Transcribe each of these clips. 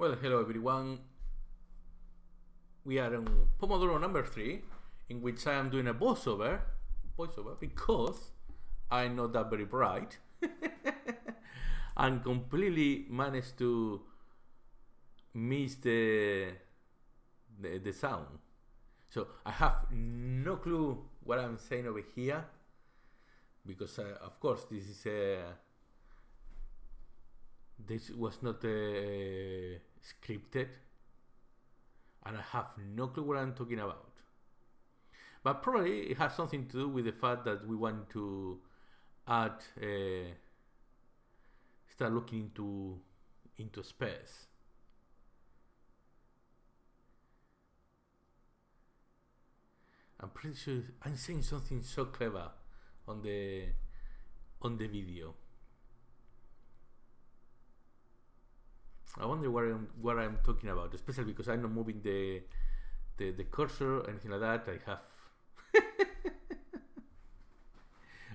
Well, hello everyone. We are on Pomodoro number three, in which I am doing a voiceover, voiceover, because I'm not that very bright, and completely managed to miss the, the the sound. So I have no clue what I'm saying over here, because uh, of course this is a this was not uh, scripted and I have no clue what I'm talking about. But probably it has something to do with the fact that we want to add, uh, start looking into into space. I'm pretty sure I'm saying something so clever on the on the video. I wonder what I'm what I'm talking about, especially because I'm not moving the the, the cursor anything like that. I have.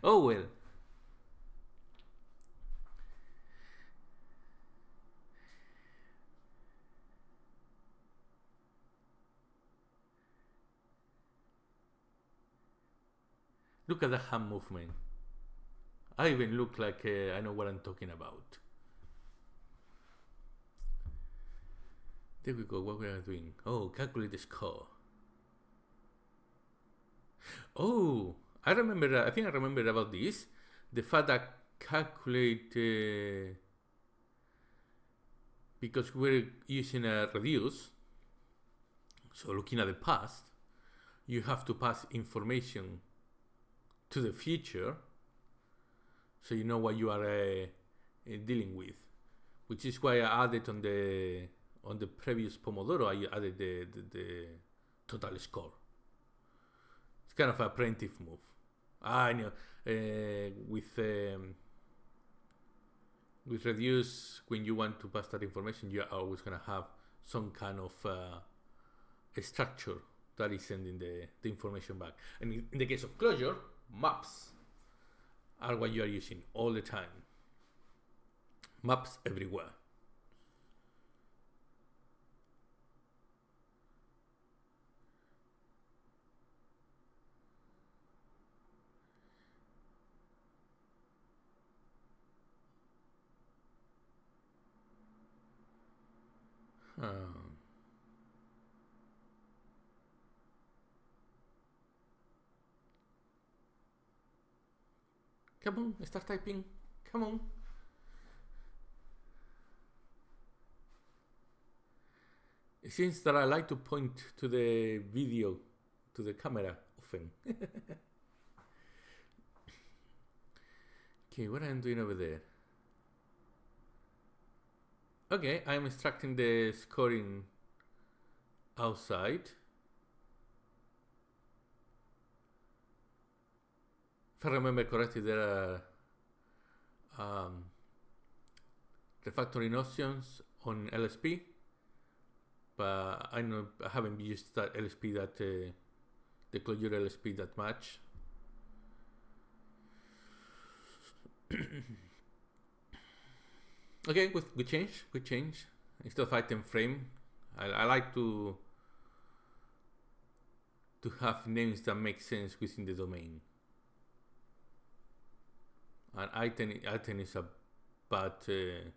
oh well. Look at the hand movement. I even look like uh, I know what I'm talking about. There we go. What we are doing? Oh, calculate the score. Oh, I remember. I think I remember about this. The fact that calculate uh, because we're using a reduce. So looking at the past, you have to pass information to the future, so you know what you are uh, dealing with. Which is why I added on the on the previous Pomodoro, I added the, the, the total score. It's kind of a preemptive move. I know uh, with um, with reduce when you want to pass that information, you are always gonna have some kind of uh, a structure that is sending the, the information back. And in the case of Clojure, maps are what you are using all the time. Maps everywhere. Um, come on, start typing. Come on. It seems that I like to point to the video, to the camera often. okay, what am I doing over there? Okay, I'm extracting the scoring outside. If I remember correctly, there are um, refactoring options on LSP, but I know I haven't used that LSP that uh, the Clojure LSP that much. Okay, good, good change, good change. Instead of item frame, I, I like to to have names that make sense within the domain. An item, item is a bad, uh,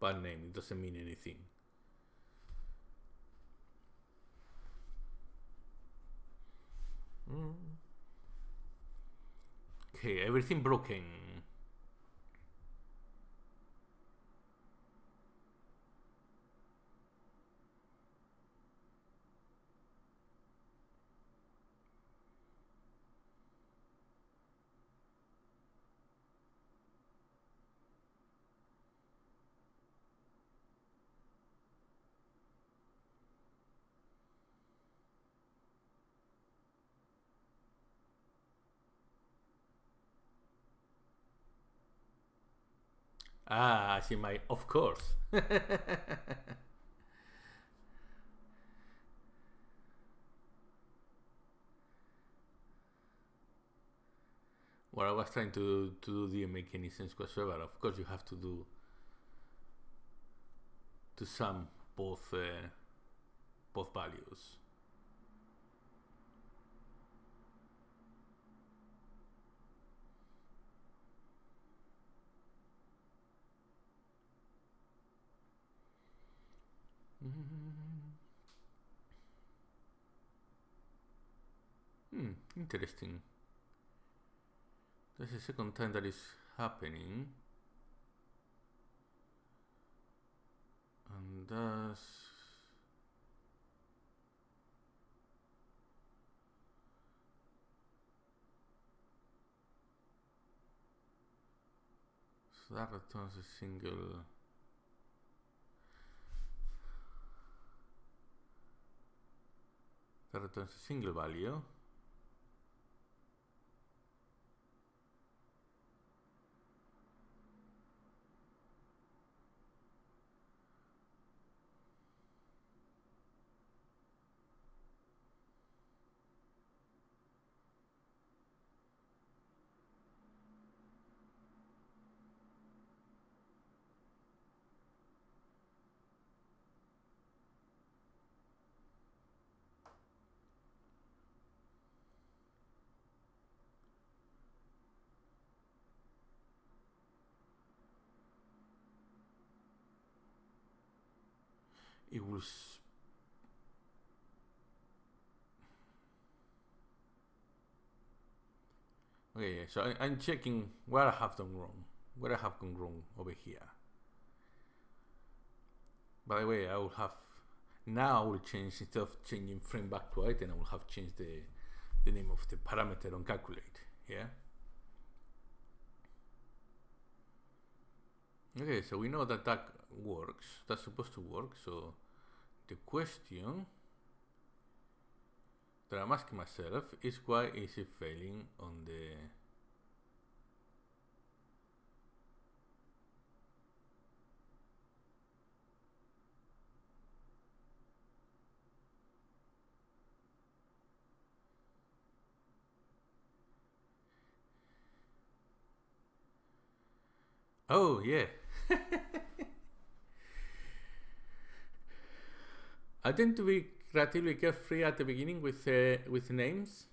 bad name. It doesn't mean anything. Mm. Okay, everything broken. Ah, I see my, of course. what I was trying to, to do didn't make any sense whatsoever. Of course, you have to do to sum both uh, both values. Hmm, interesting. That's the second time that is happening. And that's so that returns a single returns a single value it was okay so I, I'm checking where I have done wrong where I have gone wrong over here. By the way I will have now I will change instead of changing frame back to item I will have changed the the name of the parameter on calculate yeah okay so we know that that works that's supposed to work so the question that I'm asking myself is why is it failing on the Oh yeah I tend to be relatively carefree at the beginning with uh, with names.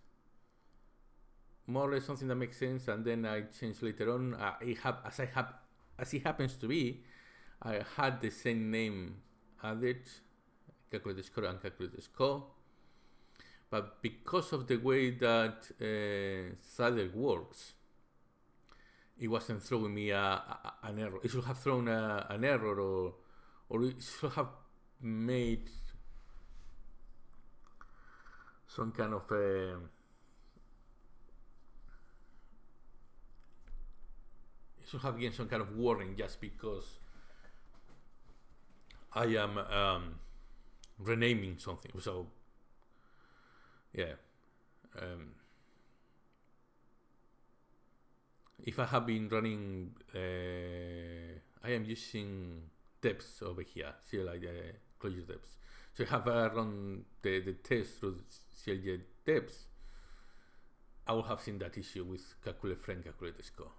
More or less something that makes sense, and then I change later on. Uh, it as I have, as it happens to be, I had the same name added, score and score. But because of the way that uh, works, it wasn't throwing me a, a, an error. It should have thrown a, an error, or or it should have made some kind of uh, should have given some kind of warning just because I am um, renaming something. So yeah. Um, if I have been running, uh, I am using depths over here, like the Clojure deps. So I have uh, run the, the test through CLJ deps, I will have seen that issue with calculate frame, calculate score.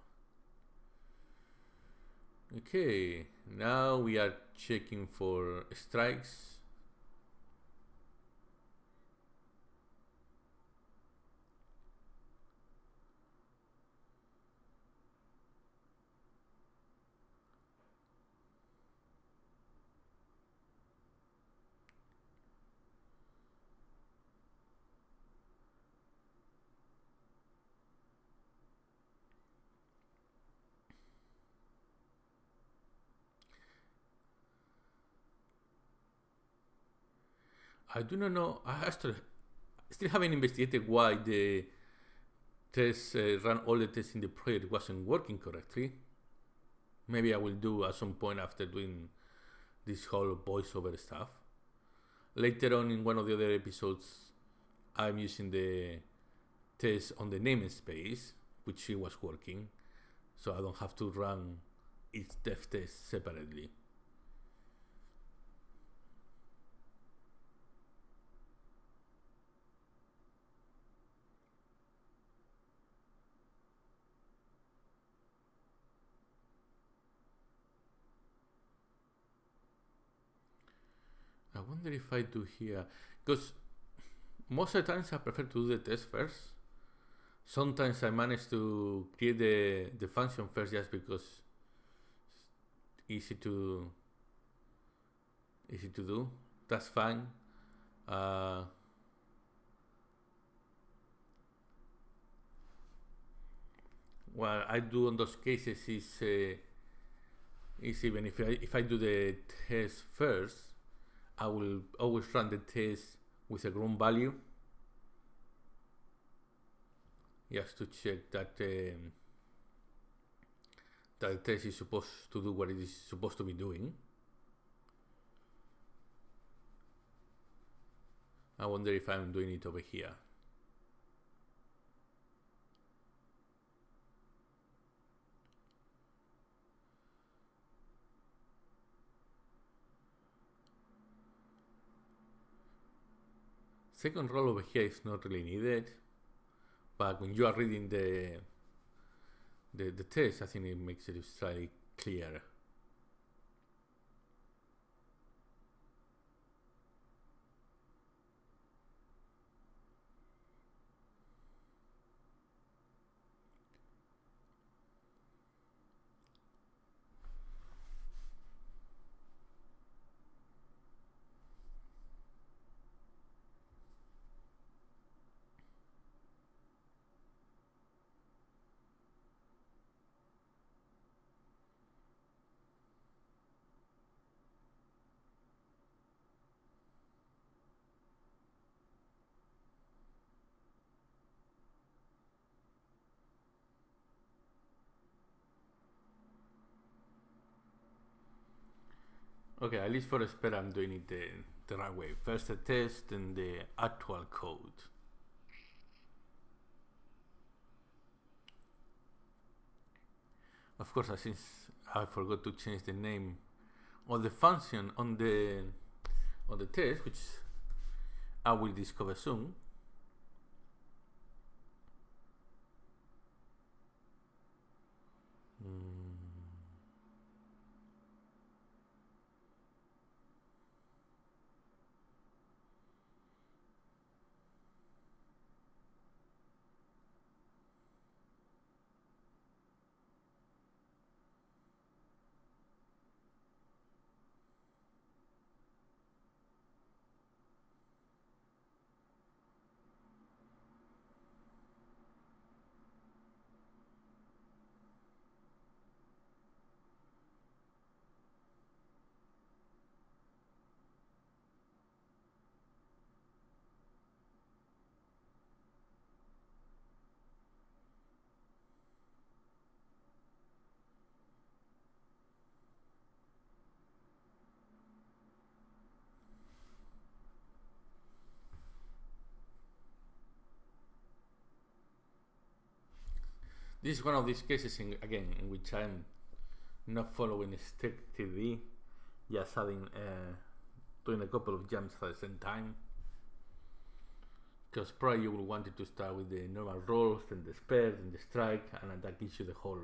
Okay, now we are checking for strikes I do not know. I still, haven't investigated why the test uh, run all the tests in the project wasn't working correctly. Maybe I will do at some point after doing this whole voiceover stuff. Later on in one of the other episodes, I'm using the test on the namespace, which it was working, so I don't have to run each deftest separately. Wonder if I do here because most of the times I prefer to do the test first. Sometimes I manage to create the, the function first just because it's easy to easy to do. That's fine. Uh, what I do in those cases is uh, is even if I if I do the test first, I will always run the test with a ground value just to check that um, that the test is supposed to do what it is supposed to be doing. I wonder if I'm doing it over here. Second roll over here is not really needed, but when you are reading the the, the test, I think it makes it slightly clearer. Okay, at least for the spell, I'm doing it the, the right way. First the test, then the actual code. Of course, since I forgot to change the name of the function on the on the test, which I will discover soon. Hmm. This is one of these cases, in, again, in which I'm not following strictly, just adding, uh, doing a couple of jumps at the same time. Because probably you will want it to start with the normal rolls, then the spare, then the strike, and that gives you the whole,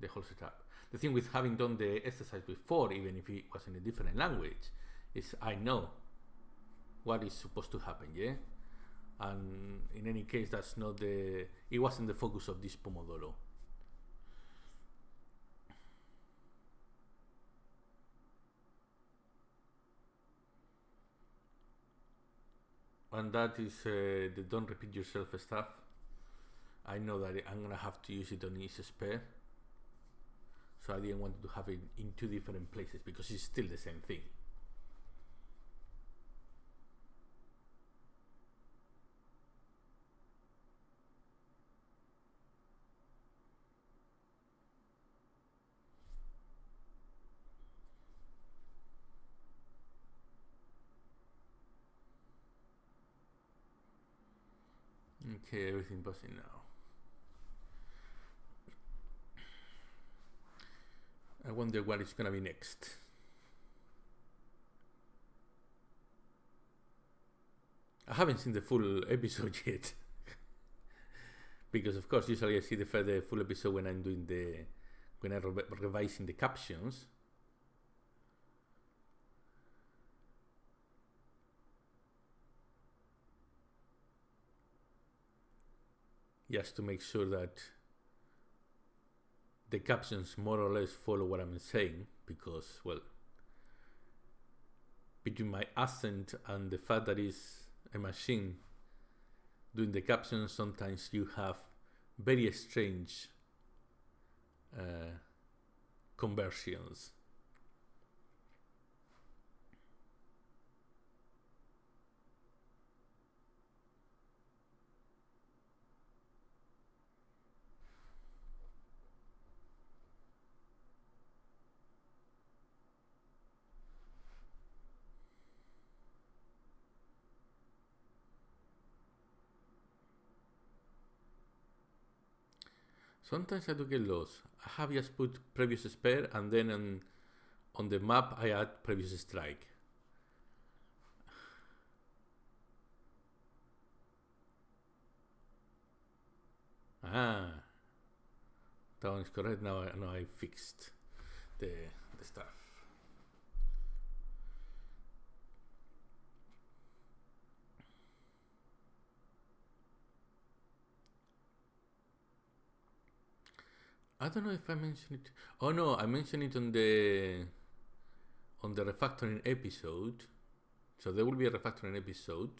the whole setup. The thing with having done the exercise before, even if it was in a different language, is I know what is supposed to happen, yeah? And in any case that's not the it wasn't the focus of this pomodoro. And that is uh, the don't repeat yourself stuff. I know that I'm gonna have to use it on each spare. So I didn't want to have it in two different places because it's still the same thing Okay, everything buzzing now. I wonder what is gonna be next. I haven't seen the full episode yet. because of course usually I see the, full episode when I'm doing the when I'm re revising the captions. Just to make sure that the captions more or less follow what I'm saying because, well, between my accent and the fact that it's a machine doing the captions, sometimes you have very strange uh, conversions. Sometimes I do get lost. I have just put previous spare and then on, on the map I add previous strike. Ah, that one is correct. Now I, now I fixed the, the stuff. I don't know if I mentioned it. Oh no, I mentioned it on the on the refactoring episode. So there will be a refactoring episode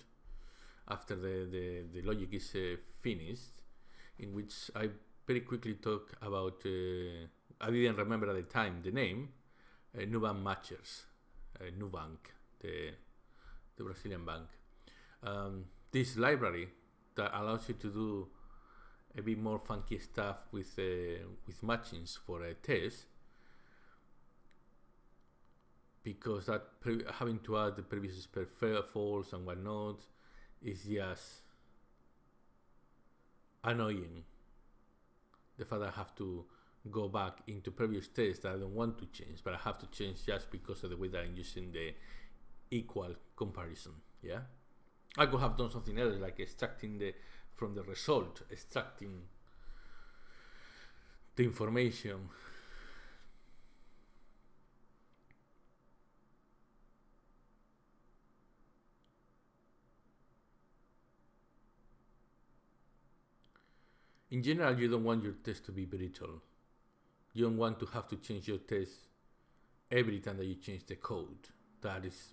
after the the, the logic is uh, finished, in which I very quickly talk about. Uh, I didn't remember at the time the name. Uh, Nubank Matchers, uh, Nubank, the the Brazilian bank. Um, this library that allows you to do a bit more funky stuff with uh, with matchings for a test because that having to add the previous per false and whatnot is just annoying. The fact I have to go back into previous tests that I don't want to change, but I have to change just because of the way that I'm using the equal comparison. Yeah, I could have done something else like extracting the from the result, extracting the information. In general, you don't want your test to be brittle. You don't want to have to change your test every time that you change the code. That is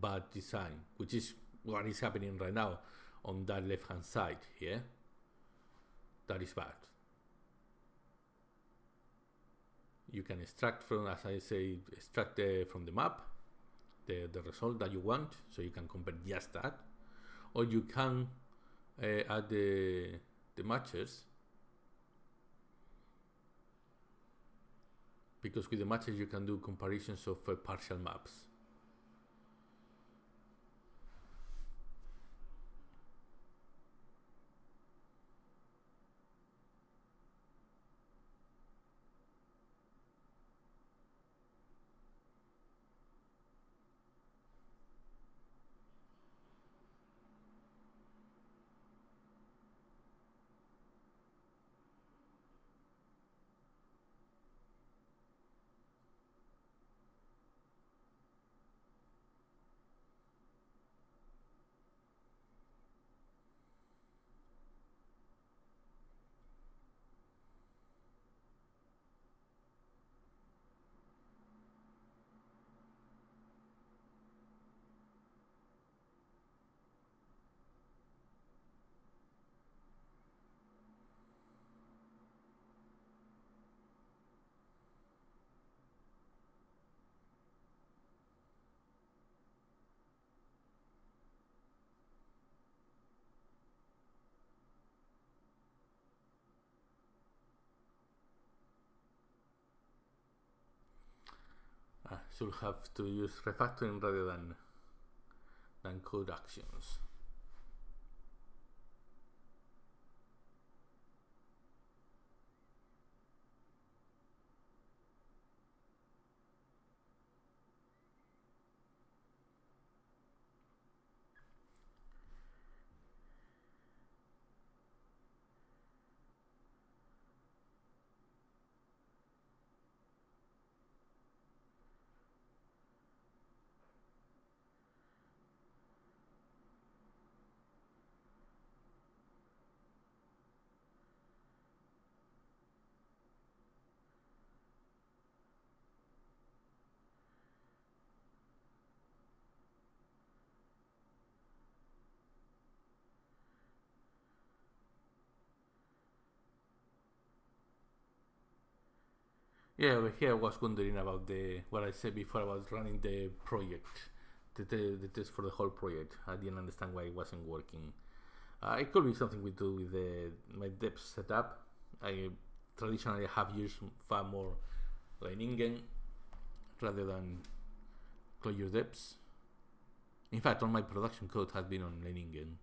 bad design, which is what is happening right now on that left hand side here that is bad. You can extract from as I say extract the, from the map the, the result that you want so you can compare just that. Or you can uh, add the, the matches. Because with the matches you can do comparisons of uh, partial maps should have to use refactoring rather than than code actions. Yeah, over here I was wondering about the what I said before about running the project, the, the, the test for the whole project. I didn't understand why it wasn't working. Uh, it could be something we do with the, my deps setup. I traditionally have used far more Leiningen rather than Clojure deps. In fact, all my production code has been on Leiningen.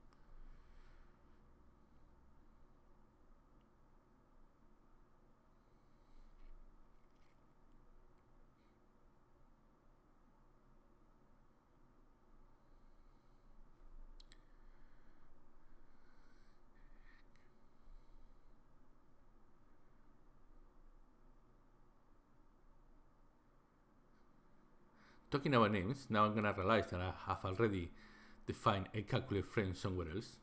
Talking about names, now I'm gonna realize that I have already defined a calculate frame somewhere else.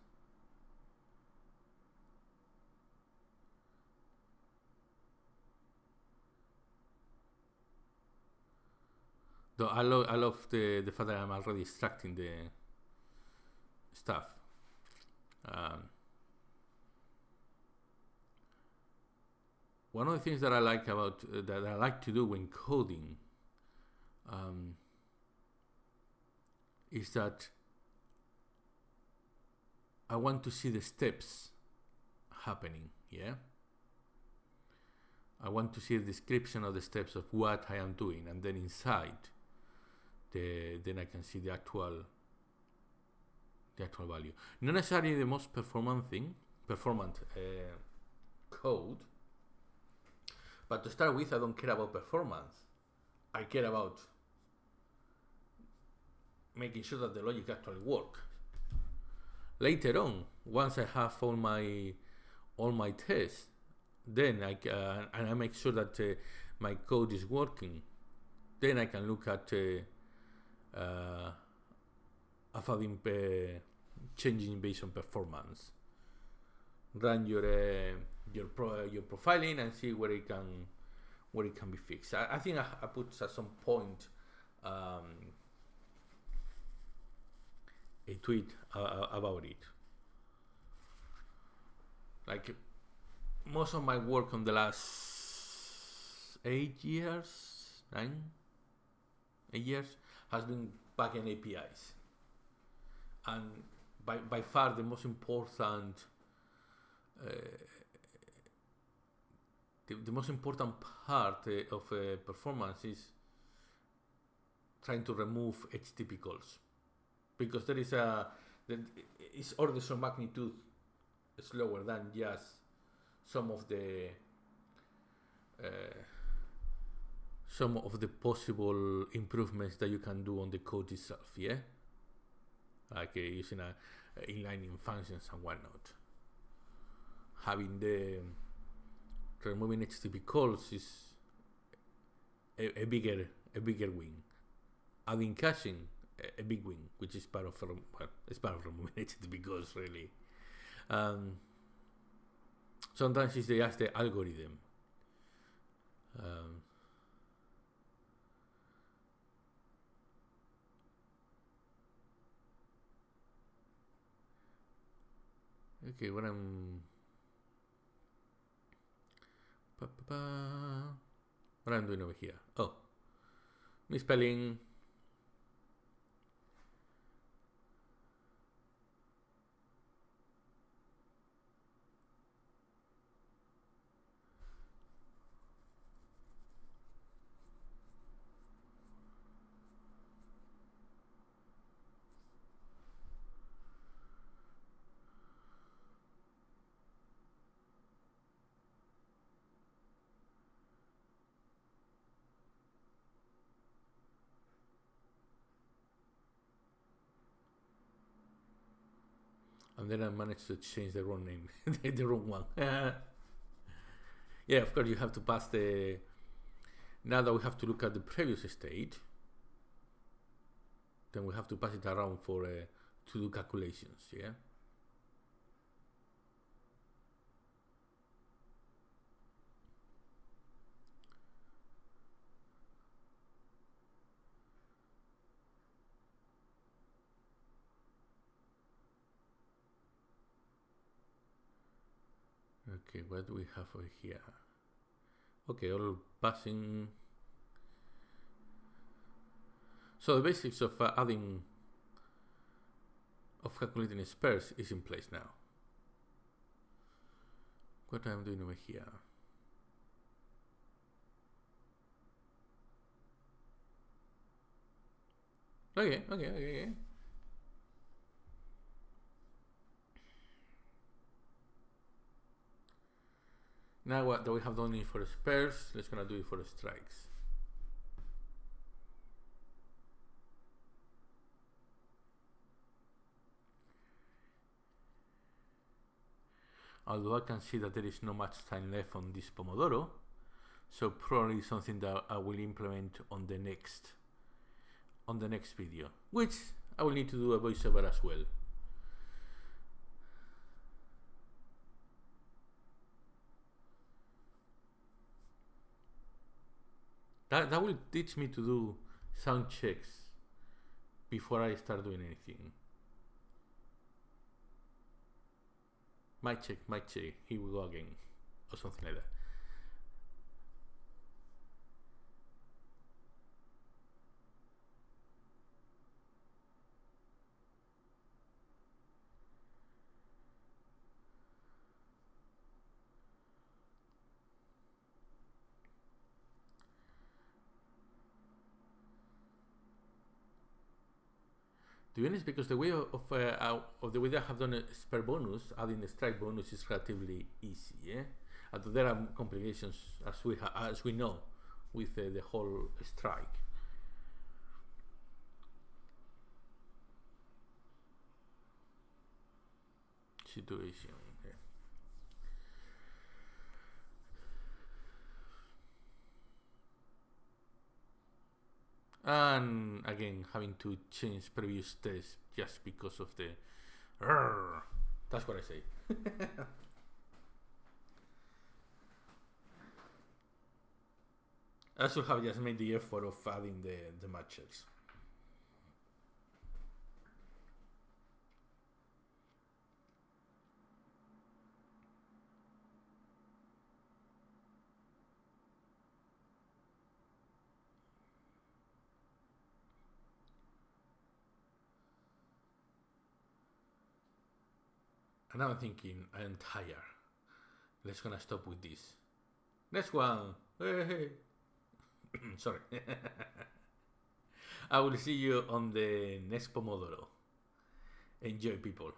Though I, lo I love the, the fact that I'm already extracting the stuff. Um, one of the things that I like about uh, that I like to do when coding um, is that I want to see the steps happening. Yeah. I want to see a description of the steps of what I am doing, and then inside, the then I can see the actual the actual value. Not necessarily the most performant thing, performant uh, code, but to start with, I don't care about performance. I care about making sure that the logic actually works. Later on, once I have all my all my tests, then I uh, and I make sure that uh, my code is working. Then I can look at uh, uh, having uh, changing based on performance. Run your uh, your pro, your profiling and see where it can where it can be fixed. I, I think I, I, put at some point um, a tweet uh, about it. Like most of my work on the last eight years, nine, eight years has been backend APIs, and by by far the most important. Uh, the, the most important part uh, of uh, performance is trying to remove HTTP calls because there is a is orders of magnitude slower than just some of the uh, some of the possible improvements that you can do on the code itself yeah? Like uh, using a, a inlining functions and whatnot. Having the removing http calls is a, a bigger a bigger win. Adding caching a big win, which is part of well, it's part of remunerated because really. Um, sometimes it's just the algorithm. Um, okay, what I'm what I'm doing over here. Oh, misspelling and then I managed to change the wrong name, the wrong one. yeah, of course you have to pass the. Now that we have to look at the previous state, then we have to pass it around for uh, to do calculations. Yeah. Okay, what we have over here? Okay, all passing. So the basics of uh, adding, of calculating spares is in place now. What I'm doing over here? Okay, okay, okay, okay. Now what that we have done it for spares, let's gonna do it for strikes. Although I can see that there is no much time left on this Pomodoro, so probably something that I will implement on the next on the next video, which I will need to do a voiceover as well. That, that will teach me to do sound checks before I start doing anything. Mic check, mic check, here we go again, or something like that. To be honest, because the way of uh, of the way that I have done a spare bonus, adding the strike bonus is relatively easy. Yeah, although there are complications as we as we know with uh, the whole strike. Situation. And again having to change previous tests just because of the that's what I say. I should have just made the effort of adding the, the matches And I'm thinking, I'm tired. Let's gonna stop with this. Next one. Hey. Sorry. I will see you on the next Pomodoro. Enjoy, people.